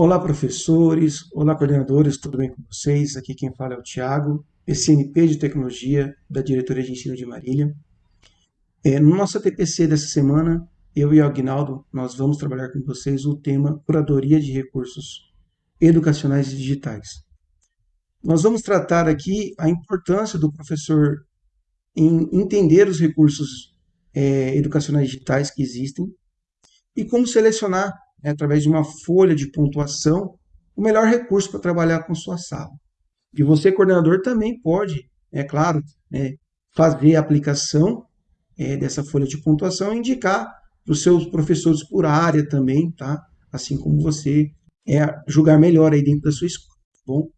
Olá, professores, olá, coordenadores, tudo bem com vocês? Aqui quem fala é o Tiago, PCNP de Tecnologia da Diretoria de Ensino de Marília. É, no nosso TPC dessa semana, eu e o Agnaldo, nós vamos trabalhar com vocês o tema Curadoria de Recursos Educacionais e Digitais. Nós vamos tratar aqui a importância do professor em entender os recursos é, educacionais digitais que existem e como selecionar né, através de uma folha de pontuação, o melhor recurso para trabalhar com sua sala. E você, coordenador, também pode, é claro, é, fazer a aplicação é, dessa folha de pontuação e indicar para os seus professores por área também, tá? Assim como você é, julgar melhor aí dentro da sua escola, tá bom?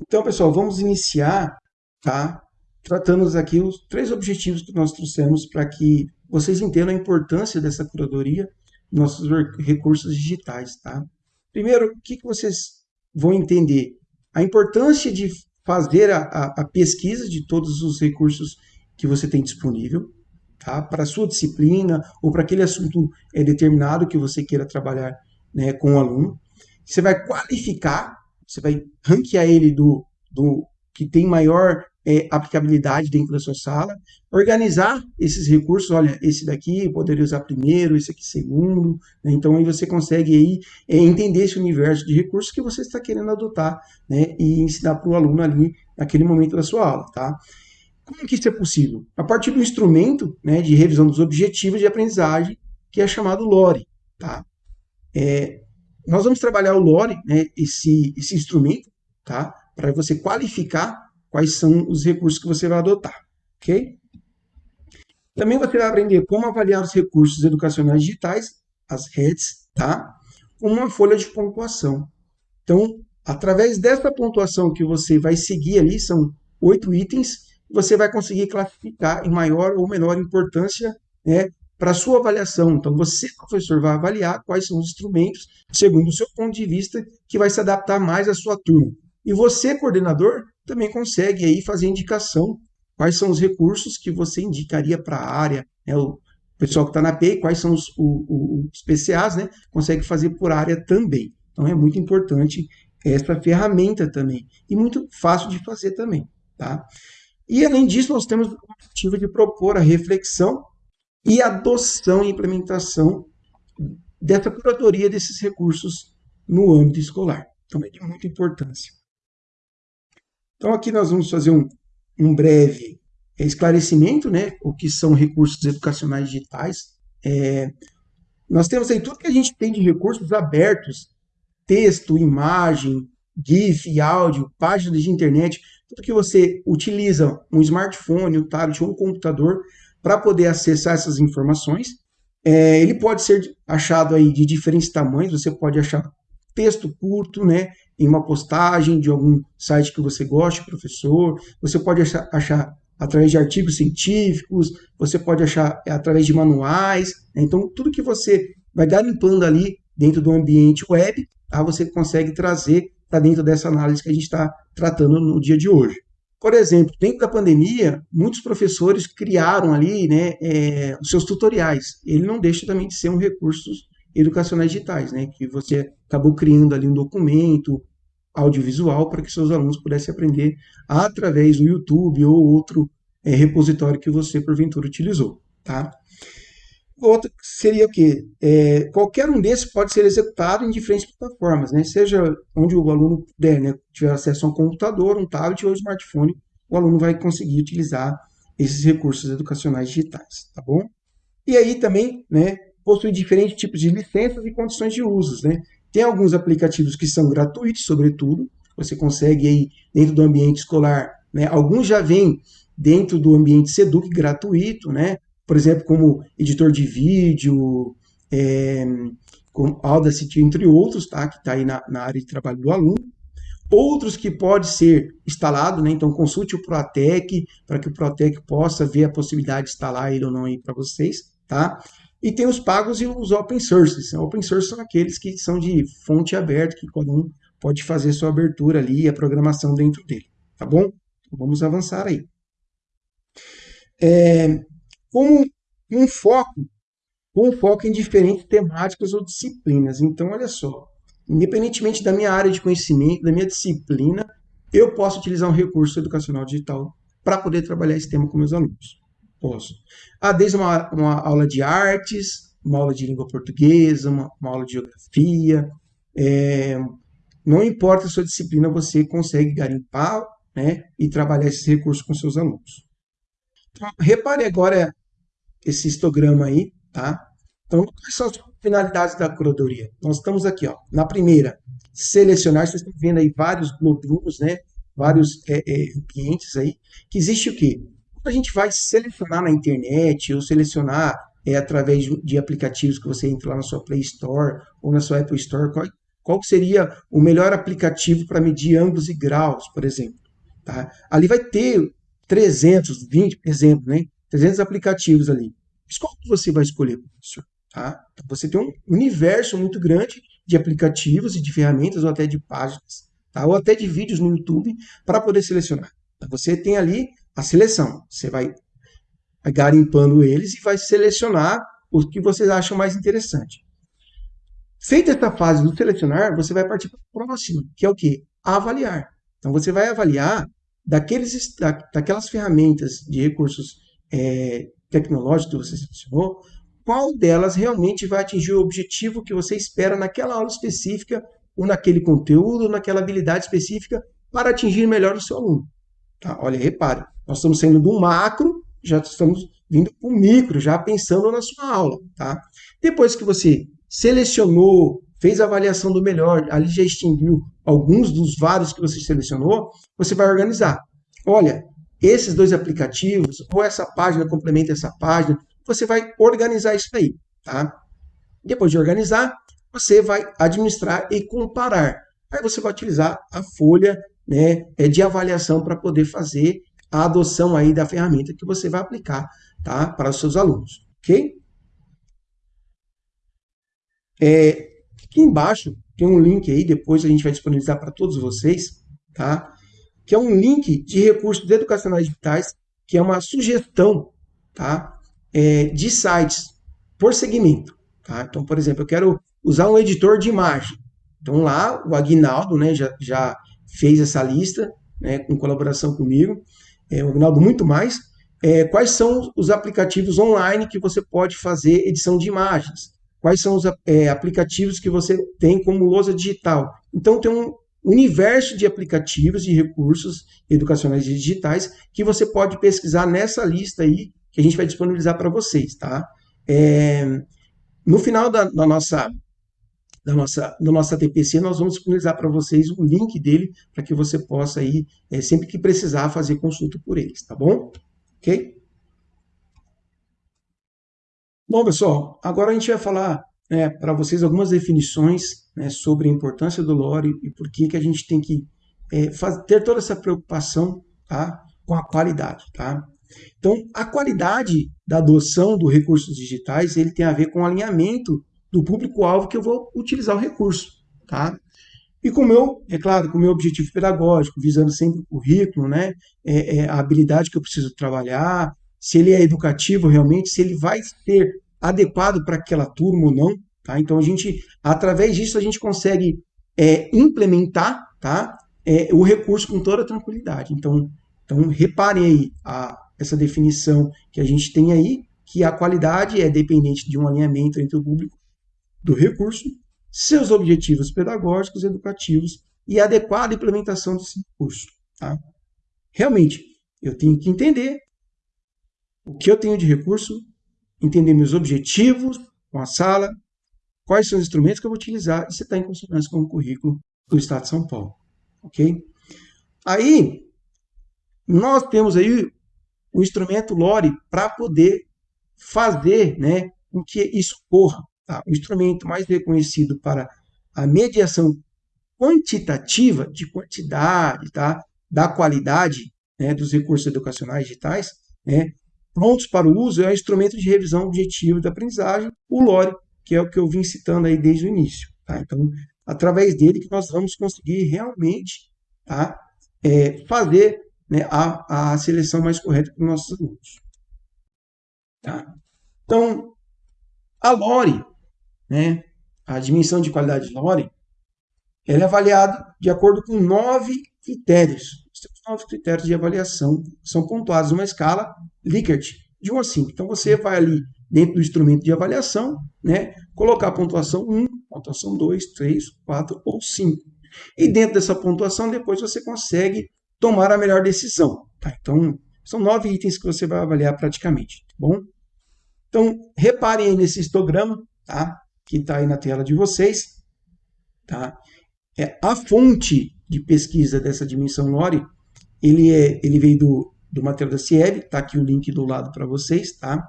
Então, pessoal, vamos iniciar, tá? Tratando aqui os três objetivos que nós trouxemos para que vocês entendam a importância dessa curadoria nossos recursos digitais, tá? Primeiro, o que, que vocês vão entender? A importância de fazer a, a, a pesquisa de todos os recursos que você tem disponível, tá? Para a sua disciplina ou para aquele assunto é, determinado que você queira trabalhar né, com o aluno. Você vai qualificar, você vai ranquear ele do, do que tem maior é, aplicabilidade dentro da sua sala, organizar esses recursos, olha, esse daqui poderia usar primeiro, esse aqui segundo, né? então aí você consegue aí é, entender esse universo de recursos que você está querendo adotar, né, e ensinar para o aluno ali naquele momento da sua aula, tá? Como que isso é possível? A partir do instrumento né, de revisão dos objetivos de aprendizagem, que é chamado LORE, tá? É, nós vamos trabalhar o LORE, né, esse, esse instrumento, tá? Para você qualificar quais são os recursos que você vai adotar, ok? Também você vai aprender como avaliar os recursos educacionais digitais, as REDs, tá? Com uma folha de pontuação. Então, através dessa pontuação que você vai seguir ali, são oito itens, você vai conseguir classificar em maior ou menor importância né, para a sua avaliação. Então, você, professor, vai avaliar quais são os instrumentos, segundo o seu ponto de vista, que vai se adaptar mais à sua turma. E você, coordenador, também consegue aí fazer indicação quais são os recursos que você indicaria para a área, né, o pessoal que está na PEI, quais são os, o, os PCAs, né, consegue fazer por área também. Então é muito importante essa ferramenta também, e muito fácil de fazer também, tá? E além disso, nós temos o objetivo de propor a reflexão e adoção e implementação dessa curadoria desses recursos no âmbito escolar. Então é de muita importância. Então, aqui nós vamos fazer um, um breve esclarecimento, né, o que são recursos educacionais digitais. É, nós temos aí tudo que a gente tem de recursos abertos, texto, imagem, GIF, áudio, páginas de internet, tudo que você utiliza um smartphone, um tablet ou um computador para poder acessar essas informações. É, ele pode ser achado aí de diferentes tamanhos, você pode achar texto curto, né, em uma postagem de algum site que você goste, professor. Você pode achar, achar através de artigos científicos, você pode achar através de manuais. Né? Então, tudo que você vai garimpando ali dentro do ambiente web, tá? você consegue trazer para dentro dessa análise que a gente está tratando no dia de hoje. Por exemplo, dentro da pandemia, muitos professores criaram ali né, é, os seus tutoriais. Ele não deixa também de ser um recurso educacionais digitais, né? Que você acabou criando ali um documento audiovisual para que seus alunos pudessem aprender através do YouTube ou outro é, repositório que você porventura utilizou, tá? Outro seria o quê? É, qualquer um desses pode ser executado em diferentes plataformas, né? Seja onde o aluno puder, né? Tiver acesso a um computador, um tablet ou um smartphone, o aluno vai conseguir utilizar esses recursos educacionais digitais, tá bom? E aí também, né, possui diferentes tipos de licenças e condições de usos, né? Tem alguns aplicativos que são gratuitos, sobretudo, você consegue aí dentro do ambiente escolar, né? Alguns já vêm dentro do ambiente Seduc gratuito, né? Por exemplo, como editor de vídeo, é, com Audacity, entre outros, tá? Que está aí na, na, área de trabalho do aluno. Outros que pode ser instalado, né? Então consulte o Protec para que o Protec possa ver a possibilidade de instalar ele ou não aí para vocês, tá? E tem os pagos e os open sources. Open source são aqueles que são de fonte aberta, que cada um pode fazer sua abertura ali e a programação dentro dele. Tá bom? Então, vamos avançar aí. É, com um foco, com um foco em diferentes temáticas ou disciplinas. Então, olha só. independentemente da minha área de conhecimento, da minha disciplina, eu posso utilizar um recurso educacional digital para poder trabalhar esse tema com meus alunos. Posso. Ah, desde uma, uma aula de artes, uma aula de língua portuguesa, uma, uma aula de geografia, é, não importa a sua disciplina, você consegue garimpar né, e trabalhar esse recurso com seus alunos. Então, repare agora esse histograma aí, tá? Então, quais são as finalidades da curadoria? Nós estamos aqui, ó, na primeira, selecionar, vocês estão vendo aí vários módulos, né? Vários é, é, ambientes aí, que existe o quê? A gente vai selecionar na internet ou selecionar é, através de, de aplicativos que você entra lá na sua Play Store ou na sua Apple Store, qual, qual seria o melhor aplicativo para medir ângulos e graus, por exemplo. Tá? Ali vai ter 320, por exemplo, né? 300 aplicativos ali. Mas qual que você vai escolher, professor? Tá? Então, você tem um universo muito grande de aplicativos e de ferramentas ou até de páginas, tá? ou até de vídeos no YouTube para poder selecionar. Então, você tem ali a seleção. Você vai garimpando eles e vai selecionar os que vocês acham mais interessante. Feita essa fase do selecionar, você vai partir para a próxima, que é o que? Avaliar. Então, você vai avaliar daqueles, da, daquelas ferramentas de recursos é, tecnológicos que você selecionou, qual delas realmente vai atingir o objetivo que você espera naquela aula específica, ou naquele conteúdo, ou naquela habilidade específica, para atingir melhor o seu aluno. Tá? Olha, repare, nós estamos saindo do macro, já estamos vindo para o micro, já pensando na sua aula. Tá? Depois que você selecionou, fez a avaliação do melhor, ali já extinguiu alguns dos vários que você selecionou, você vai organizar. Olha, esses dois aplicativos, ou essa página complementa essa página, você vai organizar isso aí, tá? Depois de organizar, você vai administrar e comparar. Aí você vai utilizar a folha né, é, de avaliação para poder fazer a adoção aí da ferramenta que você vai aplicar tá, para os seus alunos, ok? É, aqui embaixo tem um link aí, depois a gente vai disponibilizar para todos vocês, tá? Que é um link de recursos educacionais digitais, que é uma sugestão, tá? É, de sites por segmento, tá? Então, por exemplo, eu quero usar um editor de imagem. Então lá o Aguinaldo, né, já, já fez essa lista, né, com colaboração comigo. É, o Aguinaldo muito mais. É, quais são os aplicativos online que você pode fazer edição de imagens? quais são os é, aplicativos que você tem como lousa digital. Então, tem um universo de aplicativos e recursos educacionais digitais que você pode pesquisar nessa lista aí que a gente vai disponibilizar para vocês, tá? É, no final da, da, nossa da nossa do nosso TPC nós vamos disponibilizar para vocês o link dele para que você possa aí é, sempre que precisar fazer consulta por eles, tá bom? Ok? Bom, pessoal, agora a gente vai falar né, para vocês algumas definições né, sobre a importância do lore e por que, que a gente tem que é, fazer, ter toda essa preocupação tá, com a qualidade. Tá? Então, a qualidade da adoção dos recursos digitais ele tem a ver com o alinhamento do público-alvo que eu vou utilizar o recurso. Tá? E com o meu, é claro, com o meu objetivo pedagógico, visando sempre o currículo, né, é, é a habilidade que eu preciso trabalhar, se ele é educativo realmente, se ele vai ser adequado para aquela turma ou não. Tá? Então, a gente, através disso, a gente consegue é, implementar tá? É, o recurso com toda tranquilidade. Então, então reparem aí a, essa definição que a gente tem aí, que a qualidade é dependente de um alinhamento entre o público do recurso, seus objetivos pedagógicos, educativos e adequada implementação desse recurso. Tá? Realmente, eu tenho que entender o que eu tenho de recurso, entender meus objetivos com a sala, quais são os instrumentos que eu vou utilizar e se está em consonância com o currículo do Estado de São Paulo. Ok? Aí, nós temos aí o instrumento LORE para poder fazer né, com que isso ocorra. Tá? O instrumento mais reconhecido para a mediação quantitativa de quantidade, tá? da qualidade né, dos recursos educacionais digitais, né, prontos para o uso é o instrumento de revisão objetiva da aprendizagem, o LORE, que é o que eu vim citando aí desde o início. Tá? Então, através dele que nós vamos conseguir realmente tá? É, fazer né, a, a seleção mais correta para os nossos alunos. Tá? Então, a LORE, né, a dimensão de qualidade de LORE, ele é avaliado de acordo com nove critérios. Nove critérios de avaliação, são pontuados numa escala Likert, de 1 a 5. Então, você vai ali dentro do instrumento de avaliação, né, colocar a pontuação 1, pontuação 2, 3, 4 ou 5. E dentro dessa pontuação, depois você consegue tomar a melhor decisão. Tá? Então, são nove itens que você vai avaliar praticamente. Tá bom? Então, reparem aí nesse histograma, tá? Que está aí na tela de vocês. Tá? É, a fonte de pesquisa dessa dimensão Lore, ele, é, ele veio do, do material da CIEB, está aqui o link do lado para vocês. Tá?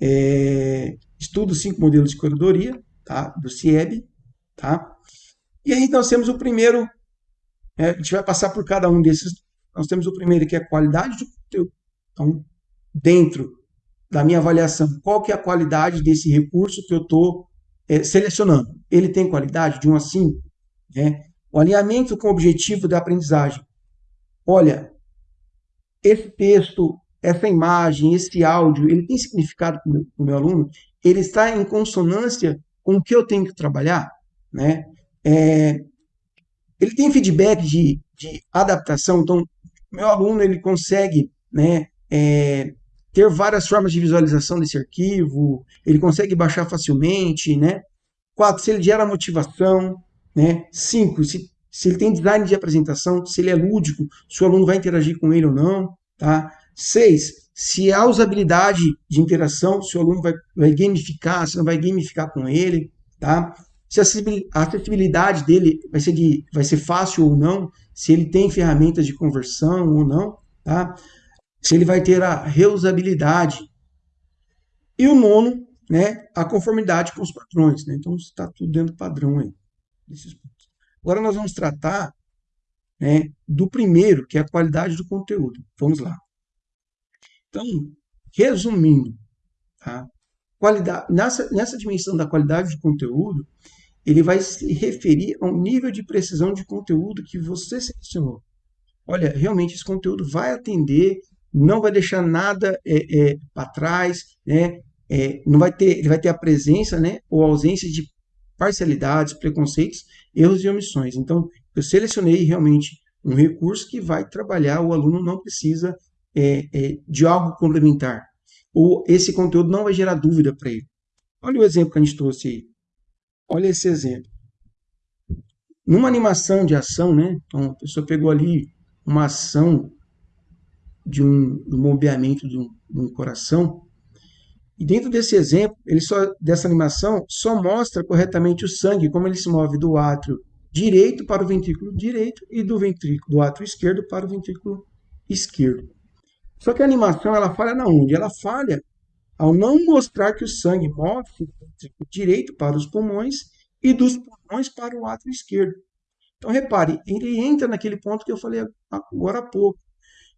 É, estudo cinco modelos de corredoria tá? do CIEB. Tá? E aí nós temos o primeiro, é, a gente vai passar por cada um desses. Nós temos o primeiro que é a qualidade do conteúdo. Então, dentro da minha avaliação, qual que é a qualidade desse recurso que eu estou selecionando? Ele tem qualidade de 1 a 5? Né? O alinhamento com o objetivo da aprendizagem. Olha, esse texto, essa imagem, esse áudio, ele tem significado para o meu, meu, aluno? Ele está em consonância com o que eu tenho que trabalhar? Né? É, ele tem feedback de, de adaptação, então meu aluno ele consegue né, é, ter várias formas de visualização desse arquivo, ele consegue baixar facilmente, né? Quatro, se ele gera motivação, né? Cinco, se, se ele tem design de apresentação, se ele é lúdico, se o aluno vai interagir com ele ou não, tá? Seis, se há usabilidade de interação, se o aluno vai, vai gamificar, se não vai gamificar com ele, tá? Se a acessibilidade dele vai ser, de, vai ser fácil ou não, se ele tem ferramentas de conversão ou não, tá? Se ele vai ter a reusabilidade. E o nono, né, a conformidade com os padrões. Né? Então, está tudo dentro do padrão aí. Desses pontos. Agora nós vamos tratar né, do primeiro, que é a qualidade do conteúdo. Vamos lá. Então, resumindo, tá? qualidade, nessa, nessa dimensão da qualidade do conteúdo, ele vai se referir ao nível de precisão de conteúdo que você selecionou. Olha, realmente esse conteúdo vai atender não vai deixar nada é, é, para trás, né? É, não vai ter, ele vai ter a presença, né, ou ausência de parcialidades, preconceitos, erros e omissões. Então, eu selecionei realmente um recurso que vai trabalhar, o aluno não precisa é, é, de algo complementar, ou esse conteúdo não vai gerar dúvida para ele. Olha o exemplo que a gente trouxe aí. Olha esse exemplo. Numa animação de ação, né? Então, a pessoa pegou ali uma ação de um, do bombeamento de um, de um coração. E dentro desse exemplo, ele só, dessa animação, só mostra corretamente o sangue, como ele se move do átrio direito para o ventrículo direito e do ventrículo do átrio esquerdo para o ventrículo esquerdo. Só que a animação ela falha na onde? Ela falha ao não mostrar que o sangue move do ventrículo direito para os pulmões e dos pulmões para o átrio esquerdo. Então repare, ele entra naquele ponto que eu falei agora há pouco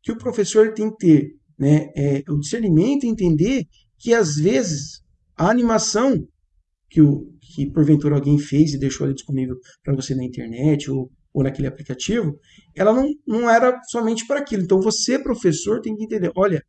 que o professor tem que ter né, é, o discernimento e entender que, às vezes, a animação que, o, que porventura alguém fez e deixou ali disponível para você na internet ou, ou naquele aplicativo, ela não, não era somente para aquilo. Então, você, professor, tem que entender, olha,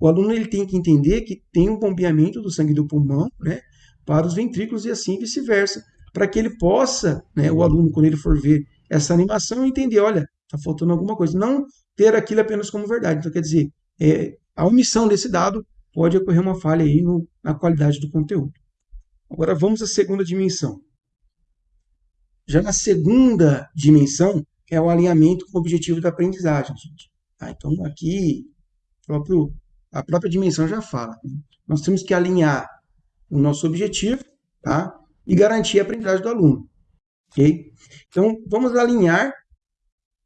o aluno ele tem que entender que tem um bombeamento do sangue do pulmão né, para os ventrículos e assim vice-versa, para que ele possa, né, o aluno, quando ele for ver essa animação, entender, olha, está faltando alguma coisa. Não ter aquilo apenas como verdade. Então, quer dizer, é, a omissão desse dado pode ocorrer uma falha aí no, na qualidade do conteúdo. Agora vamos à segunda dimensão. Já na segunda dimensão é o alinhamento com o objetivo da aprendizagem, gente. Tá? Então aqui próprio, a própria dimensão já fala. Né? Nós temos que alinhar o nosso objetivo tá? e garantir a aprendizagem do aluno. Okay? Então vamos alinhar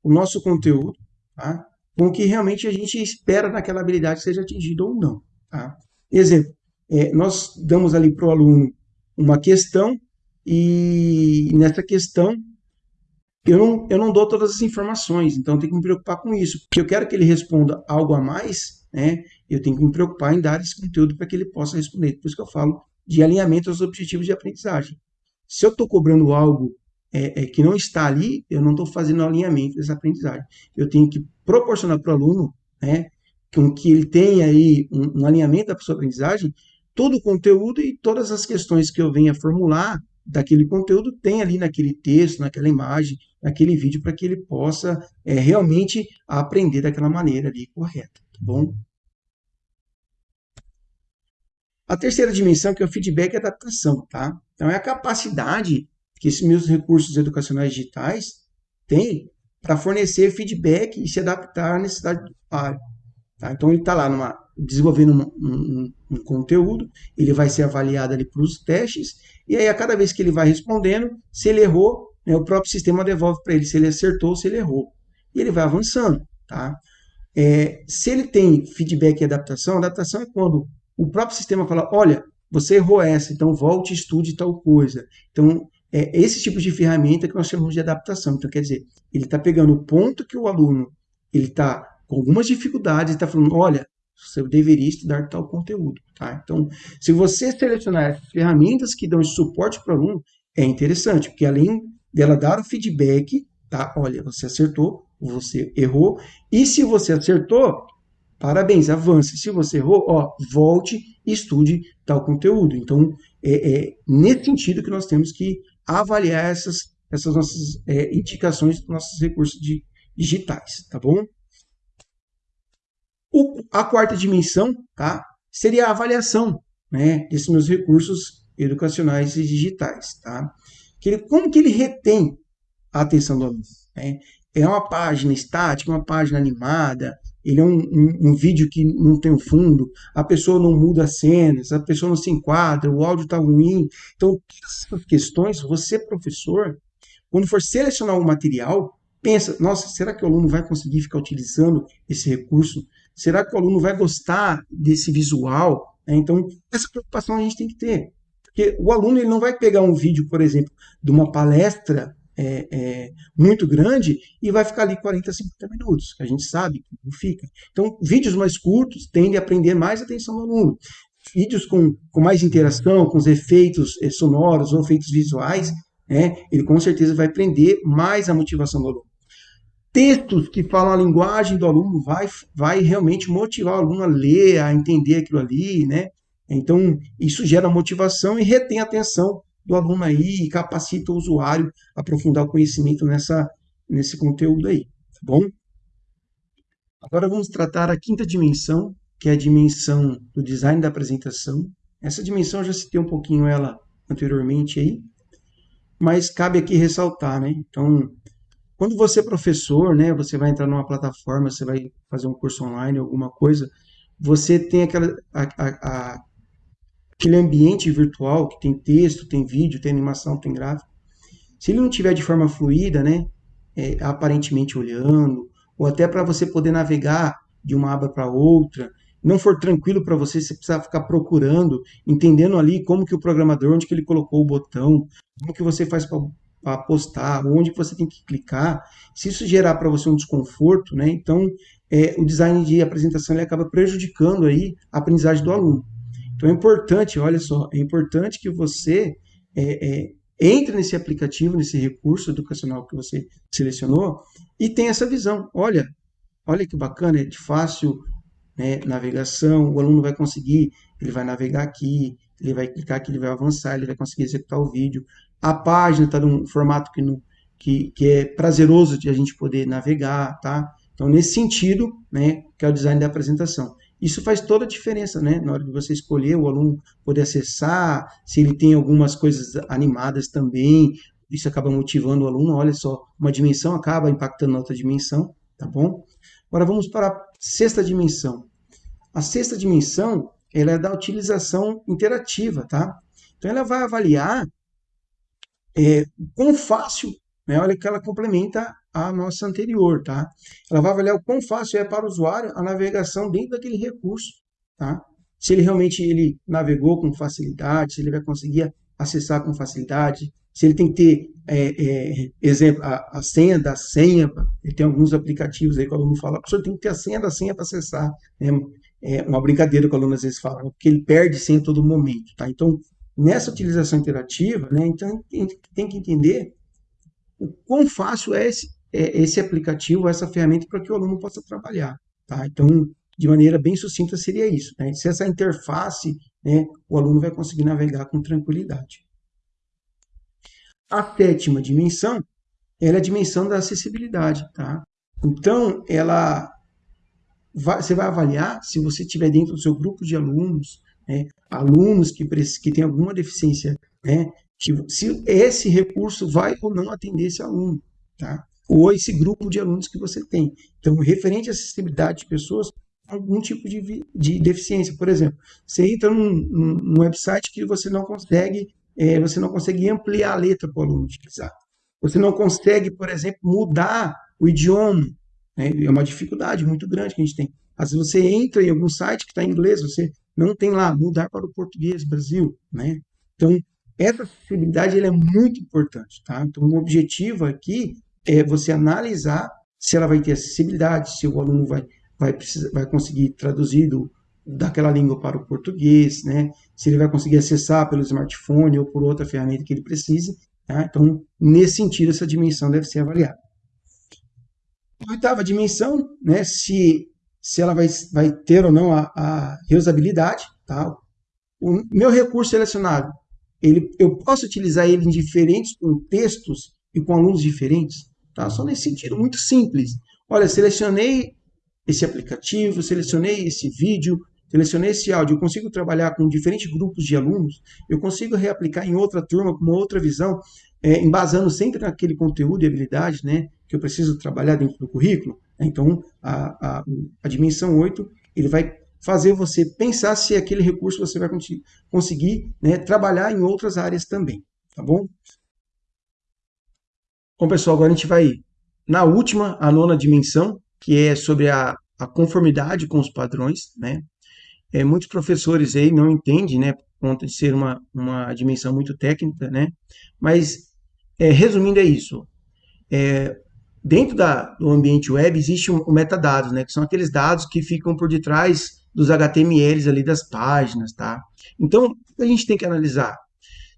o nosso conteúdo tá? com o que realmente a gente espera naquela habilidade seja atingida ou não. Tá? Exemplo, é, nós damos ali para o aluno uma questão e nessa questão eu não, eu não dou todas as informações, então eu tenho que me preocupar com isso, porque eu quero que ele responda algo a mais, né? eu tenho que me preocupar em dar esse conteúdo para que ele possa responder. Por isso que eu falo de alinhamento aos objetivos de aprendizagem. Se eu estou cobrando algo é, é, que não está ali, eu não estou fazendo alinhamento dessa aprendizagem. Eu tenho que proporcionar para o aluno, né, com que ele tenha aí um, um alinhamento da sua aprendizagem, todo o conteúdo e todas as questões que eu venha formular, daquele conteúdo tem ali naquele texto, naquela imagem, naquele vídeo, para que ele possa é, realmente aprender daquela maneira ali correta, tá bom? A terceira dimensão, que é o feedback e adaptação, tá? Então, é a capacidade que esses meus recursos educacionais digitais têm para fornecer feedback e se adaptar à necessidade do usuário. Tá? Então, ele está lá numa, desenvolvendo um, um, um, conteúdo, ele vai ser avaliado ali pelos testes, e aí a cada vez que ele vai respondendo, se ele errou, né, o próprio sistema devolve para ele se ele acertou ou se ele errou. E ele vai avançando. Tá? É, se ele tem feedback e adaptação, adaptação é quando o próprio sistema fala, olha, você errou essa, então volte e estude tal coisa. Então, é esse tipo de ferramenta que nós chamamos de adaptação. Então, quer dizer, ele está pegando o ponto que o aluno ele está com algumas dificuldades e está falando, olha, você deveria estudar tal conteúdo. Tá? Então, se você selecionar as ferramentas que dão esse suporte para o aluno, é interessante, porque além dela dar o feedback, tá? Olha, você acertou, você errou, e se você acertou, parabéns, avance. Se você errou, ó, volte e estude tal conteúdo. Então, é, é nesse sentido que nós temos que avaliar essas, essas nossas é, indicações dos nossos recursos de, digitais, tá bom? O, a quarta dimensão tá, seria a avaliação né, desses meus recursos educacionais e digitais. Tá? Que ele, como que ele retém a atenção do aluno? Né? É uma página estática, uma página animada, ele é um, um, um, vídeo que não tem fundo, a pessoa não muda as cenas, a pessoa não se enquadra, o áudio está ruim. Então, essas questões, você, professor, quando for selecionar um material, pensa, nossa, será que o aluno vai conseguir ficar utilizando esse recurso Será que o aluno vai gostar desse visual? É, então, essa preocupação a gente tem que ter. Porque o aluno ele não vai pegar um vídeo, por exemplo, de uma palestra é, é, muito grande e vai ficar ali 40, 50 minutos, a gente sabe que não fica. Então, vídeos mais curtos tendem a prender mais atenção do aluno. Vídeos com, com mais interação, com os efeitos é, sonoros ou efeitos visuais, né, ele com certeza vai prender mais a motivação do aluno textos que falam a linguagem do aluno vai, vai realmente motivar o aluno a ler, a entender aquilo ali, né? Então, isso gera motivação e retém a atenção do aluno aí e capacita o usuário a aprofundar o conhecimento nessa, nesse conteúdo aí, tá bom? Agora vamos tratar a quinta dimensão, que é a dimensão do design da apresentação. Essa dimensão eu já citei um pouquinho ela anteriormente aí, mas cabe aqui ressaltar, né? Então, quando você é professor, né, você vai entrar numa plataforma, você vai fazer um curso online, alguma coisa, você tem aquela, a, a, a, aquele ambiente virtual que tem texto, tem vídeo, tem animação, tem gráfico. Se ele não tiver de forma fluida, né, é, aparentemente olhando, ou até para você poder navegar de uma aba para outra, não for tranquilo para você, você precisa ficar procurando, entendendo ali como que o programador, onde que ele colocou o botão, como que você faz para postar, onde você tem que clicar, se isso gerar para você um desconforto, né, então é, o design de apresentação ele acaba prejudicando aí a aprendizagem do aluno. Então é importante, olha só, é importante que você é, é, entre nesse aplicativo, nesse recurso educacional que você selecionou e tenha essa visão. Olha, olha que bacana, é de fácil né, navegação, o aluno vai conseguir, ele vai navegar aqui, ele vai clicar aqui, ele vai avançar, ele vai conseguir executar o vídeo a página está num formato que, que, que é prazeroso de a gente poder navegar, tá? Então, nesse sentido, né, que é o design da apresentação. Isso faz toda a diferença, né? Na hora de você escolher o aluno poder acessar, se ele tem algumas coisas animadas também, isso acaba motivando o aluno. Olha só, uma dimensão acaba impactando na outra dimensão, tá bom? Agora vamos para a sexta dimensão. A sexta dimensão, ela é da utilização interativa, tá? Então, ela vai avaliar é, quão fácil, né, olha que ela complementa a nossa anterior, tá? Ela vai avaliar o quão fácil é para o usuário a navegação dentro daquele recurso, tá? Se ele realmente ele navegou com facilidade, se ele vai conseguir acessar com facilidade, se ele tem que ter, é, é, exemplo, a, a, senha da senha, ele tem alguns aplicativos aí que o aluno fala, professor, tem que ter a senha da senha para acessar, né? É uma brincadeira que o aluno às vezes fala, porque ele perde senha a todo momento, tá? Então, nessa utilização interativa, né, então a gente tem que entender o quão fácil é esse, é esse aplicativo, essa ferramenta para que o aluno possa trabalhar. Tá? Então, de maneira bem sucinta, seria isso. Né? Se essa interface, né, o aluno vai conseguir navegar com tranquilidade. A sétima dimensão, ela é a dimensão da acessibilidade, tá? Então, ela vai, você vai avaliar se você estiver dentro do seu grupo de alunos, né, alunos que, que têm alguma deficiência, né, se esse recurso vai ou não atender esse aluno, tá? Ou esse grupo de alunos que você tem. Então, referente à acessibilidade de pessoas algum tipo de, de deficiência. Por exemplo, você entra num, num, website que você não consegue, é, você não consegue ampliar a letra para o aluno utilizar. Você não consegue, por exemplo, mudar o idioma. Né? É uma dificuldade muito grande que a gente tem. Às vezes você entra em algum site que está em inglês, você não tem lá mudar para o português Brasil, né? Então, essa acessibilidade é muito importante, tá? Então, o objetivo aqui é você analisar se ela vai ter acessibilidade, se o aluno vai, vai, precisar, vai conseguir traduzir do, daquela língua para o português, né? se ele vai conseguir acessar pelo smartphone ou por outra ferramenta que ele precise. Tá? Então, nesse sentido, essa dimensão deve ser avaliada. A oitava dimensão, né, se, se ela vai, vai ter ou não a, a reusabilidade. Tá? O meu recurso selecionado, ele, eu posso utilizar ele em diferentes contextos e com alunos diferentes? Tá? Só nesse sentido, muito simples. Olha, selecionei esse aplicativo, selecionei esse vídeo, selecionei esse áudio, eu consigo trabalhar com diferentes grupos de alunos, eu consigo reaplicar em outra turma, com uma outra visão, é, embasando sempre naquele conteúdo e habilidade né, que eu preciso trabalhar dentro do currículo. Então, a, a, a dimensão 8, ele vai fazer você pensar se aquele recurso você vai conseguir né, trabalhar em outras áreas também, tá bom? Bom, pessoal, agora a gente vai na última, a nona dimensão, que é sobre a, a conformidade com os padrões, né? É, muitos professores aí não entendem, né, por conta de ser uma, uma dimensão muito técnica, né? Mas, é, resumindo, é isso. É, dentro da, do ambiente web existe um, um metadados, né, que são aqueles dados que ficam por detrás dos HTMLs ali das páginas, tá? Então, a gente tem que analisar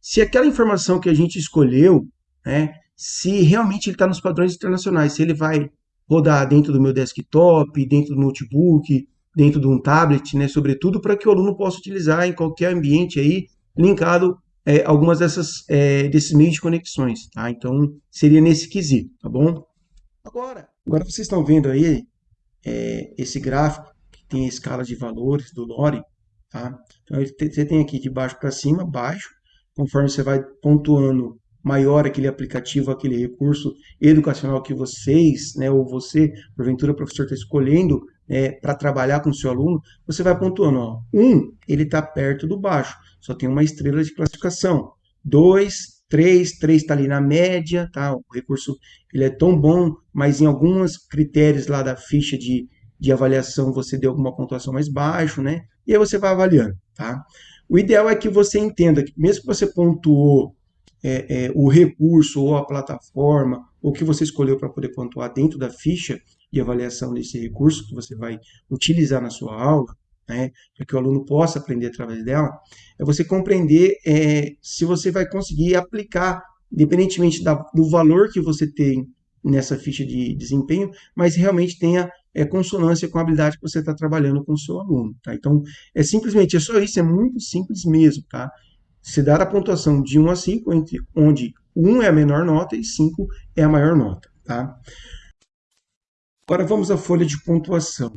se aquela informação que a gente escolheu, né, se realmente ele está nos padrões internacionais, se ele vai rodar dentro do meu desktop, dentro do notebook, dentro de um tablet, né, sobretudo para que o aluno possa utilizar em qualquer ambiente aí, linkado é, algumas dessas, é, desses meios de conexões, tá? Então, seria nesse quesito, tá bom? Agora, agora vocês estão vendo aí é, esse gráfico que tem a escala de valores do Lore, tá? Então, você tem aqui de baixo para cima, baixo, conforme você vai pontuando maior aquele aplicativo, aquele recurso educacional que vocês, né, ou você, porventura, professor, está escolhendo é, para trabalhar com o seu aluno, você vai pontuando. Ó. Um, ele está perto do baixo, só tem uma estrela de classificação. Dois, três, três está ali na média, tá? o recurso ele é tão bom, mas em alguns critérios lá da ficha de, de avaliação você deu alguma pontuação mais baixo, né? E aí você vai avaliando, tá? O ideal é que você entenda que mesmo que você pontuou é, é, o recurso ou a plataforma, ou que você escolheu para poder pontuar dentro da ficha de avaliação desse recurso que você vai utilizar na sua aula, né, para que o aluno possa aprender através dela, é você compreender é, se você vai conseguir aplicar, independentemente da, do valor que você tem nessa ficha de desempenho, mas realmente tenha é, consonância com a habilidade que você está trabalhando com o seu aluno. Tá? Então, é simplesmente, é só isso, é muito simples mesmo. Tá? Se dar a pontuação de 1 a 5, entre, onde 1 é a menor nota e 5 é a maior nota. Tá? Agora vamos à folha de pontuação.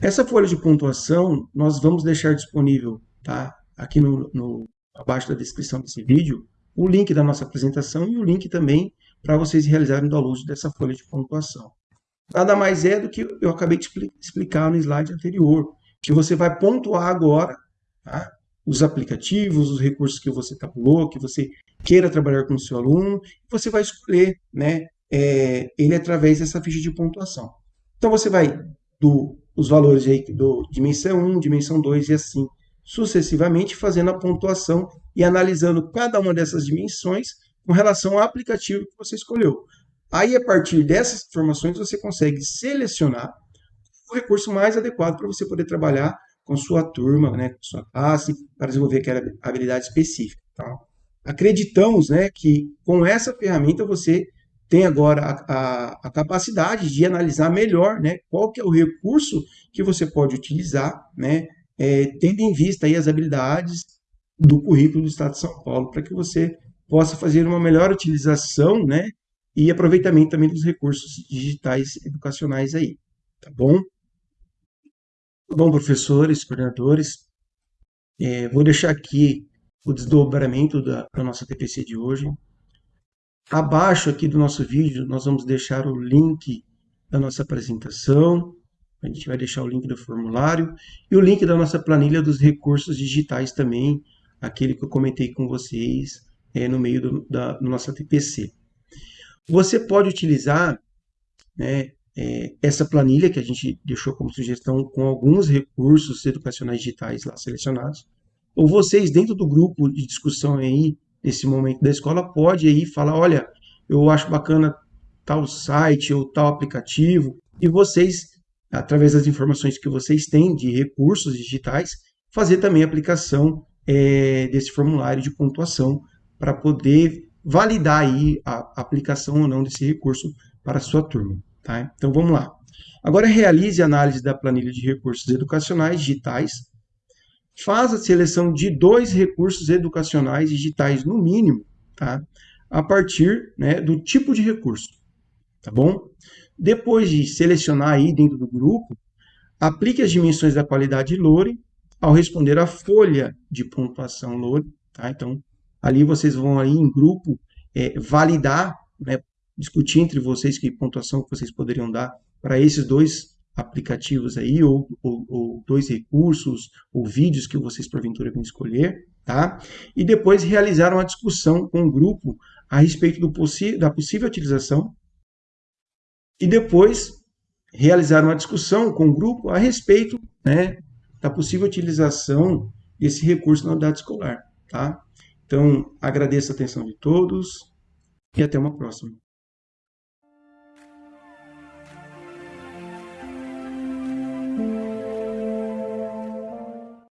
Essa folha de pontuação nós vamos deixar disponível tá? aqui no, no, abaixo da descrição desse vídeo o link da nossa apresentação e o link também para vocês realizarem o download dessa folha de pontuação. Nada mais é do que eu acabei de explicar no slide anterior, que você vai pontuar agora tá? Os aplicativos, os recursos que você tabulou, que você queira trabalhar com o seu aluno, você vai escolher né, é, ele através dessa ficha de pontuação. Então você vai do os valores aí do dimensão 1, dimensão 2 e assim sucessivamente fazendo a pontuação e analisando cada uma dessas dimensões com relação ao aplicativo que você escolheu. Aí, a partir dessas informações, você consegue selecionar o recurso mais adequado para você poder trabalhar com sua turma, né, com sua classe, para desenvolver aquela habilidade específica. Tá? Acreditamos né, que com essa ferramenta você tem agora a, a, a, capacidade de analisar melhor né, qual que é o recurso que você pode utilizar, né, é, tendo em vista aí as habilidades do currículo do Estado de São Paulo, para que você possa fazer uma melhor utilização, né, e aproveitamento também dos recursos digitais educacionais aí, tá bom? Bom, professores, coordenadores, é, vou deixar aqui o desdobramento da, da nossa TPC de hoje. Abaixo aqui do nosso vídeo, nós vamos deixar o link da nossa apresentação, a gente vai deixar o link do formulário e o link da nossa planilha dos recursos digitais também, aquele que eu comentei com vocês é, no meio do, da nossa TPC. Você pode utilizar né, é, essa planilha que a gente deixou como sugestão com alguns recursos educacionais digitais lá selecionados, ou vocês dentro do grupo de discussão aí, nesse momento da escola, pode aí falar, olha, eu acho bacana tal site ou tal aplicativo, e vocês através das informações que vocês têm de recursos digitais, fazer também a aplicação é, desse formulário de pontuação para poder validar aí a aplicação ou não desse recurso para a sua turma. Tá? Então vamos lá. Agora realize a análise da planilha de recursos educacionais digitais. Faz a seleção de dois recursos educacionais digitais no mínimo, tá? a partir né, do tipo de recurso. Tá bom? Depois de selecionar aí dentro do grupo, aplique as dimensões da qualidade Lore ao responder a folha de pontuação Lore. Tá? Então, ali vocês vão aí em grupo é, validar, né, discutir entre vocês que pontuação que vocês poderiam dar para esses dois aplicativos aí, ou, ou, ou, dois recursos, ou vídeos que vocês porventura vão escolher, tá? E depois realizar uma discussão com o grupo a respeito do da possível utilização e depois realizar uma discussão com o grupo a respeito né, da possível utilização desse recurso na unidade escolar. Tá? Então, agradeço a atenção de todos e até uma próxima.